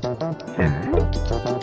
Ha